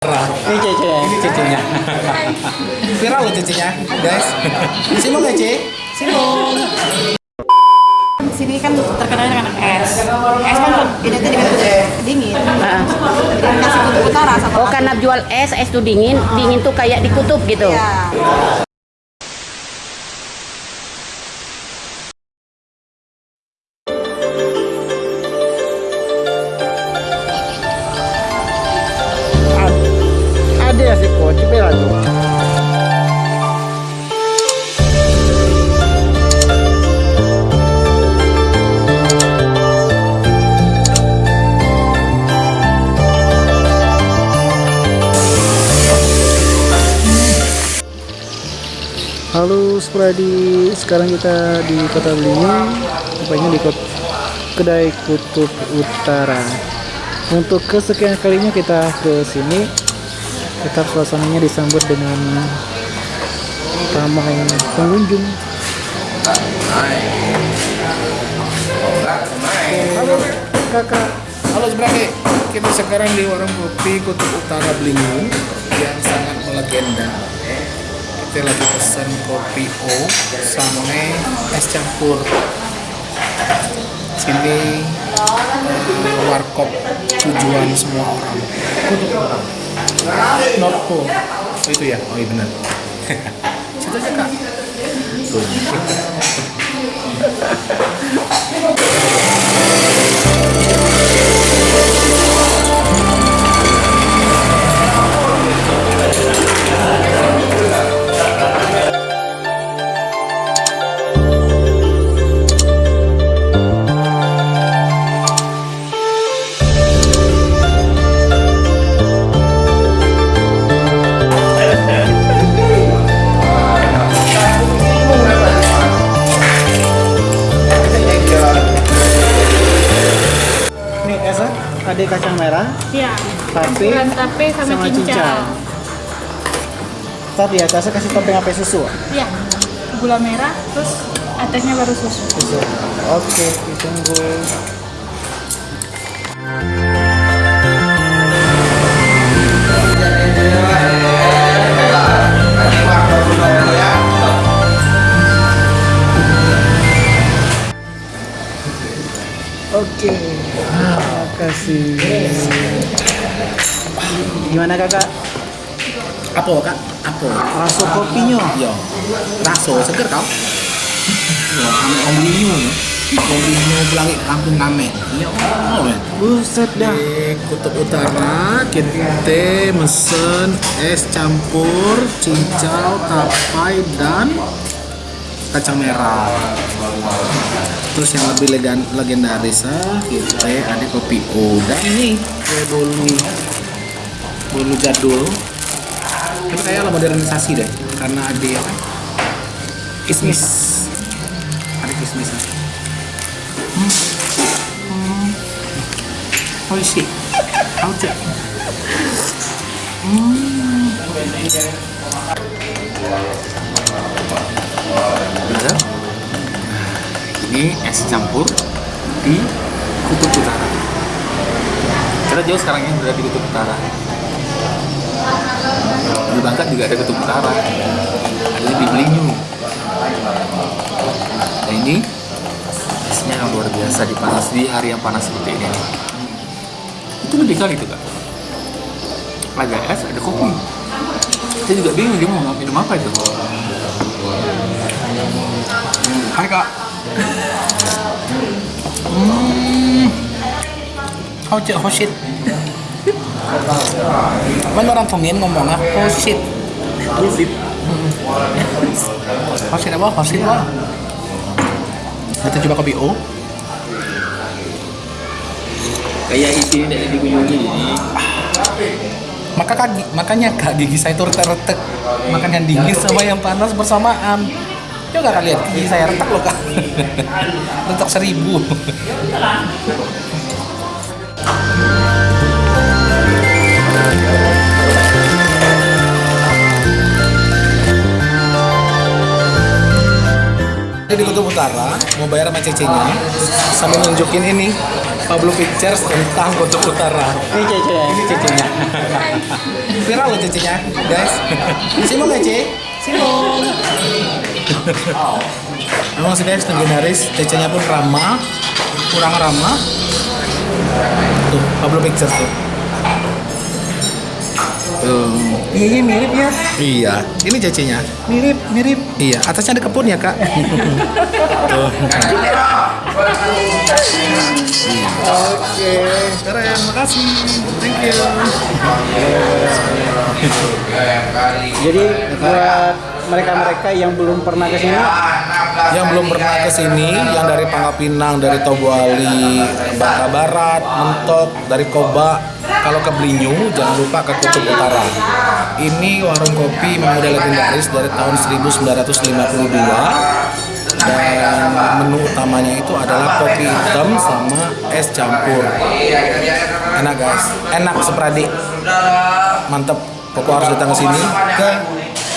Ini Cece, ini Cecenya. Viral loh cecinya, guys. Simong ya, Ce? Simong. Di sini kan terkenal dengan es. Es kan identik dengan dingin. Ah. Jadi kasih kutub utara sama Oh karena jual es, es tuh dingin, dingin tuh kayak di kutub gitu. Iya. Ya coba lagi. Halo Spradi, sekarang kita di Kota Belingi, tepatnya di kot kedai Kutub Utara. Untuk kesekian kalinya kita ke sini, tetap suasananya disambut dengan ramai pengunjung. Halo kakak, Halo Sebrake, kita sekarang di warung kopi Kutub Utara Belingu yang sangat melegenda. Kita lagi pesen kopi O sama es campur. Sini eh, warkop tujuan semua orang. Orang. Norpo. Oh, itu ya? Oh iya benar. Situ aja kak. Tuh. ini esnya ada kacang merah, Iya. tape, Campuran tape sama, sama cincau. cincau. Tadi ya, saya kasih topping apa susu? Iya. Gula merah terus atasnya baru susu. Susu. Oke, ditunggu. Oke, terima kasih. Gimana kakak? Apa kak? Apa? Rasa kopinya? Yo, raso seger kau. Yo, ame om linyu ya. Om linyu belangi kampung kame. Iya, oh. Buset dah. Di Kutub Utara kita mesen es campur cincau, tapai dan kacang merah. Terus yang lebih legan, legendaris ah, kita ada kopi O dan ini kue bolu bolu jadul. Tapi kayaknya lah modernisasi deh karena ada apa? Kismis. Ada kismis. Hmm. Hmm. Oh to? Hmm. Bener? Ini es campur di Kutub Utara. Kita jauh sekarang ini berada di Kutub Utara. Di Bangka juga ada Kutub Utara. Ada di Belinyu. Nah ini esnya yang luar biasa di panas di hari yang panas seperti ini. Itu lebih kali tuh kak. Ada es, ada kopi. Saya juga bingung dia mau minum apa itu. Hai kak. Hmm. Cek, shit. Kan orang Tongin ngomong ah, shit. Shit. Oh shit apa? Shit apa? Kita coba kopi O. kayak isi ini tidak dikunjungi Maka kaki, makanya kak gigi saya itu retek-retek makan yang dingin sama yang panas bersamaan. Coba kak lihat gigi saya retak loh kak. retak seribu. Di Kutub Utara mau bayar sama cecenya sambil nunjukin ini Pablo Pictures tentang Kutub Utara. Ini Cece ya? Ini cecenya. Viral loh cecenya, guys. Simon nggak Ce? Simon. Memang sih guys, legendaris. Cecenya pun ramah, kurang ramah. Tuh, Pablo Pictures tuh. Tuh. Iya mirip ya. Iya, ini cecenya. Mirip, mirip. Iya, atasnya ada kebun ya kak. tuh. Oke. Keren, makasih. Thank you. Jadi buat mereka-mereka yang belum pernah ke sini, yang belum pernah ke sini, yang dari Pangkal Pinang, dari Tobuali, Bangka Barat, Mentok, dari Koba, kalau ke Belinyu jangan lupa ke Kutub Utara. Ini warung kopi memang udah legendaris dari tahun 1952 dan menu utamanya itu adalah kopi hitam sama es campur. Enak guys, enak sepradi, mantep. Pokok harus datang ke sini ke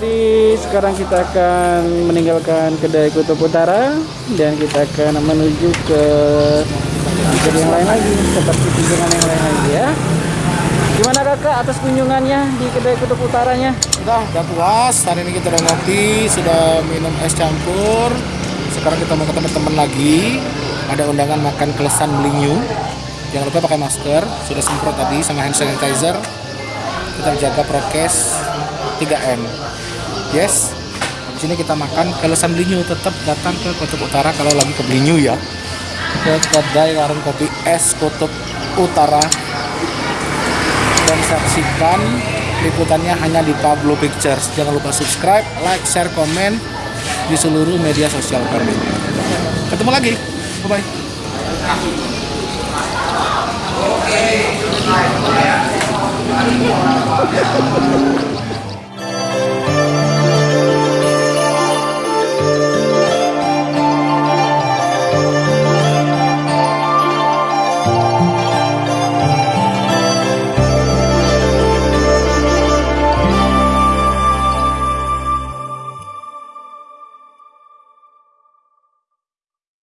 tadi sekarang kita akan meninggalkan kedai Kutub Utara dan kita akan menuju ke kedai yang lain lagi, seperti kunjungan yang lain lagi ya. Gimana kakak atas kunjungannya di kedai Kutub Utaranya? Udah, udah puas. Hari ini kita udah ngopi, sudah minum es campur. Sekarang kita mau ketemu teman lagi. Ada undangan makan kelesan belinyu. Jangan lupa pakai masker. Sudah semprot tadi sama hand sanitizer. Kita jaga prokes 3M. Yes. Di sini kita makan kelesan belinyu. Tetap datang ke Kutub Utara kalau lagi ke belinyu ya. Ke kedai warung kopi es Kutub Utara dan saksikan liputannya hanya di Pablo Pictures. Jangan lupa subscribe, like, share, komen di seluruh media sosial kami. Ketemu lagi. Bye bye.